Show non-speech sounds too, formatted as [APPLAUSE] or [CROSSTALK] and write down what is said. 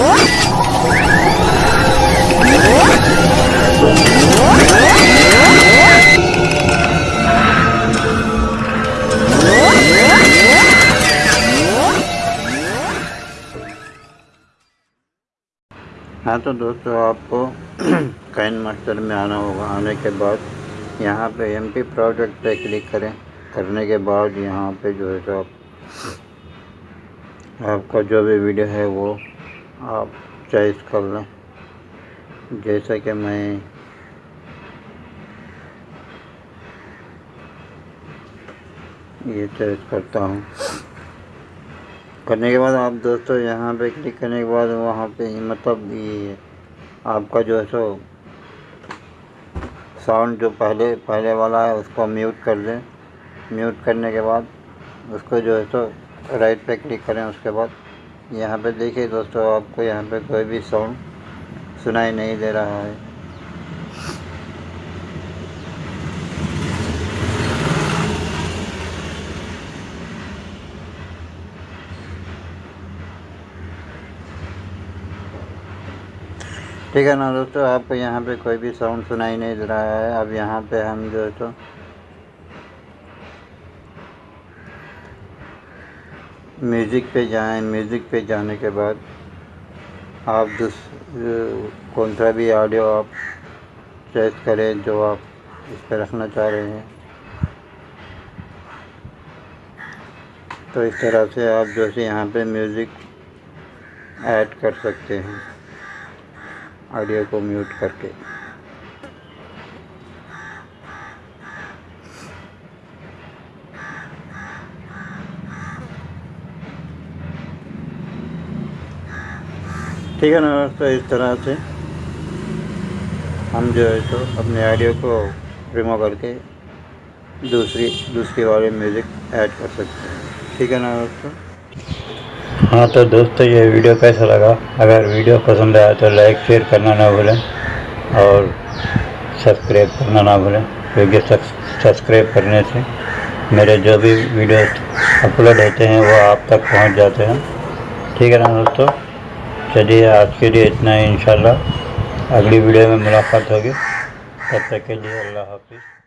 हाँ तो दोस्तों, आपको [CLEARS THROAT] काइन मास्टर में आना होगा। आने के बाद यहाँ पे एम पी प्रोजेक्ट पे क्लिक करें। करने के बाद यहाँ पे जो है तो आप, आपका जो भी वीडियो है वो आप चॉइस कर लें। जैसा कि मैं ये चॉइस करता हूँ। करने के बाद आप दोस्तों यहाँ पे क्लिक करने के बाद वहाँ पे मतलब ये आपका जो है सो साउंड जो पहले पहले वाला है उसको म्यूट कर दें। म्यूट करने के बाद उसको जो है सो राइट पे क्लिक करें उसके बाद। यहाँ पे देखिए दोस्तों, आपको यहाँ पे कोई भी साउंड सुनाई नहीं दे रहा है। ठीक है ना दोस्तों, आपको यहाँ पे कोई भी साउंड सुनाई नहीं दे रहा है। अब यहाँ पे हम जो है तो म्यूज़िक पे जाएँ म्यूज़िक पे जाने के बाद आप दूस, कौन सा भी ऑडियो आप चॉइस करें, जो आप इस पर रखना चाह रहे हैं। तो इस तरह से आप जो है यहाँ पे म्यूज़िक ऐड कर सकते हैं ऑडियो को म्यूट करके। ठीक है ना दोस्तों इस तरह से हम जो है तो अपने ऑडियो को रिमूव करके दूसरी दूसरी वाले म्यूज़िक ऐड कर सकते हैं। ठीक है ना दोस्तों? हाँ तो दोस्तों, ये वीडियो कैसा लगा? अगर वीडियो पसंद आया तो लाइक शेयर करना ना भूलें और सब्सक्राइब करना ना भूलें, क्योंकि सब्सक्राइब करने से मेरे जो भी वीडियो अपलोड होते हैं वो आप तक पहुँच जाते हैं। ठीक है ना दोस्तों? चलिए आज के लिए इतना ही, इंशाल्लाह। अगली वीडियो में मुलाकात होगी। तब तक के लिए अल्लाह हाफिज़।